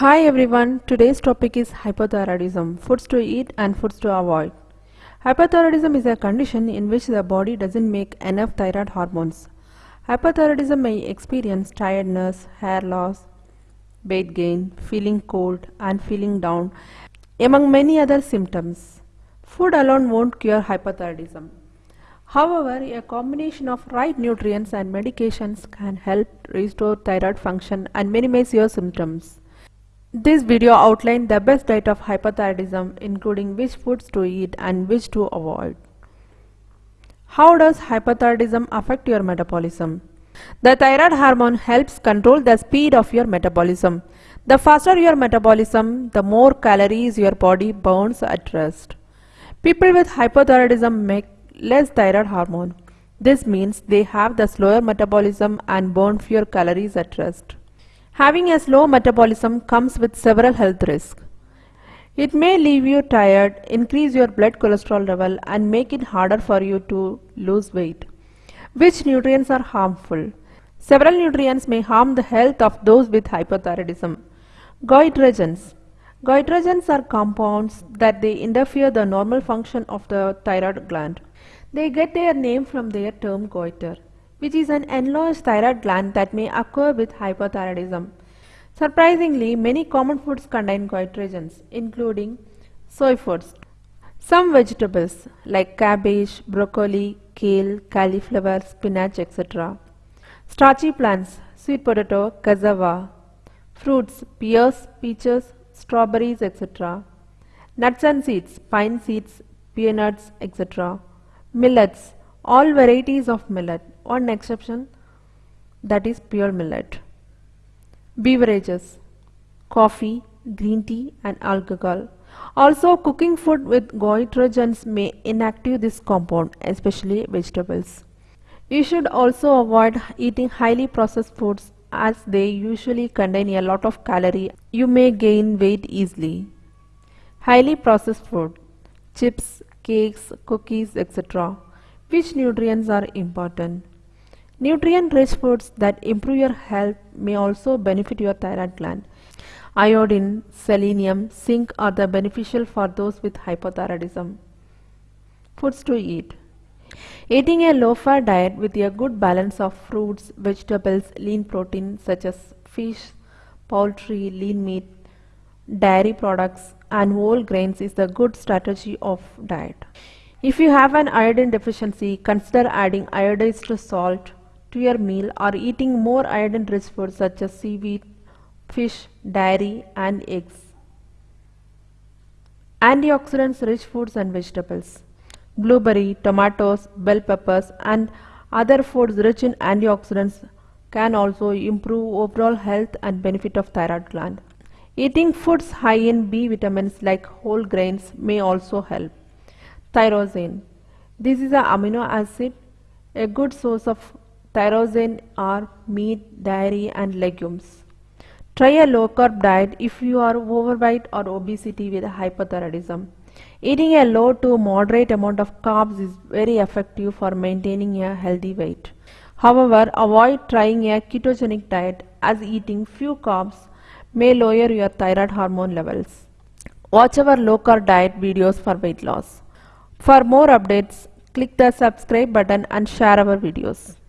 Hi everyone, today's topic is hypothyroidism, foods to eat and foods to avoid. Hypothyroidism is a condition in which the body doesn't make enough thyroid hormones. Hypothyroidism may experience tiredness, hair loss, weight gain, feeling cold and feeling down, among many other symptoms. Food alone won't cure hypothyroidism. However, a combination of right nutrients and medications can help restore thyroid function and minimize your symptoms. This video outlined the best diet of hypothyroidism including which foods to eat and which to avoid. How does hypothyroidism affect your metabolism? The thyroid hormone helps control the speed of your metabolism. The faster your metabolism, the more calories your body burns at rest. People with hypothyroidism make less thyroid hormone. This means they have the slower metabolism and burn fewer calories at rest. Having a slow metabolism comes with several health risks. It may leave you tired, increase your blood cholesterol level and make it harder for you to lose weight. Which nutrients are harmful? Several nutrients may harm the health of those with hypothyroidism. Goitrogens. Goitrogens are compounds that they interfere the normal function of the thyroid gland. They get their name from their term goiter which is an enlarged thyroid gland that may occur with hypothyroidism. Surprisingly, many common foods contain goitrogens, including soy foods. Some vegetables like cabbage, broccoli, kale, cauliflower, spinach, etc. Starchy plants, sweet potato, cassava. Fruits, pears, peaches, strawberries, etc. Nuts and seeds, pine seeds, peanuts, etc. Millets, all varieties of millet, one exception that is pure millet. Beverages, coffee, green tea and alcohol. Also cooking food with goitrogens may inactive this compound, especially vegetables. You should also avoid eating highly processed foods as they usually contain a lot of calorie. You may gain weight easily. Highly processed food, chips, cakes, cookies, etc. Which nutrients are important? Nutrient-rich foods that improve your health may also benefit your thyroid gland. Iodine, selenium, zinc are the beneficial for those with hypothyroidism. Foods to eat. Eating a low-fat diet with a good balance of fruits, vegetables, lean protein such as fish, poultry, lean meat, dairy products and whole grains is the good strategy of diet. If you have an iodine deficiency, consider adding iodized salt to your meal or eating more iodine-rich foods such as seaweed, fish, dairy and eggs. Antioxidants-rich foods and vegetables. Blueberry, tomatoes, bell peppers and other foods rich in antioxidants can also improve overall health and benefit of thyroid gland. Eating foods high in B vitamins like whole grains may also help. Tyrosine. This is an amino acid. A good source of tyrosine are meat, dairy and legumes. Try a low carb diet if you are overweight or obesity with hypothyroidism. Eating a low to moderate amount of carbs is very effective for maintaining a healthy weight. However, avoid trying a ketogenic diet as eating few carbs may lower your thyroid hormone levels. Watch our low carb diet videos for weight loss. For more updates, click the subscribe button and share our videos.